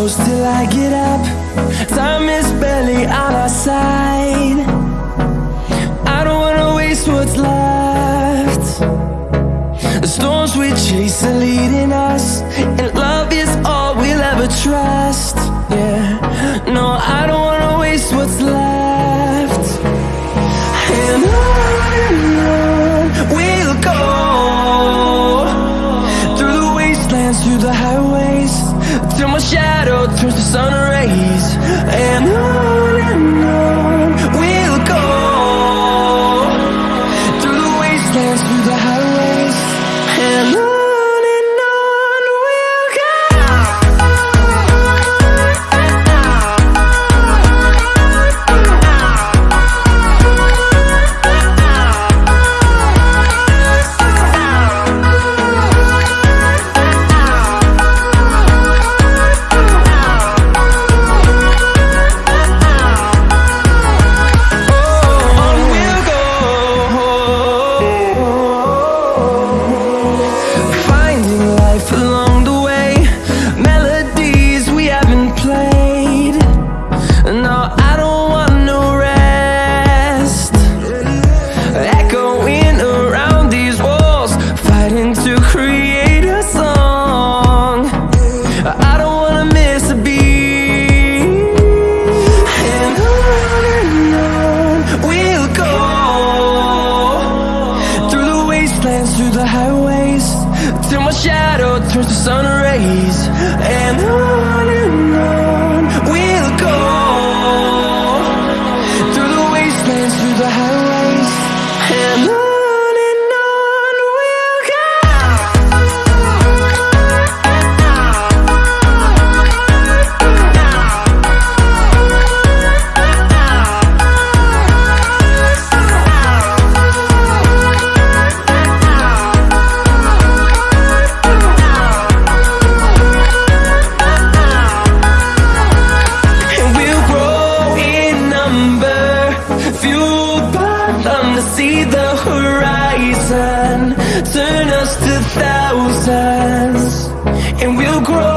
close till I get up. Time is barely on our side. I don't wanna waste what's left. The storms we chase are leading us through the highways. Till my shadow turns to sun rays. And on and on create a song. I don't wanna miss a beat. And on and on we'll go. Through the wastelands, through the highways Till my shadow turns to sun rays. And on Turn us to thousands And we'll grow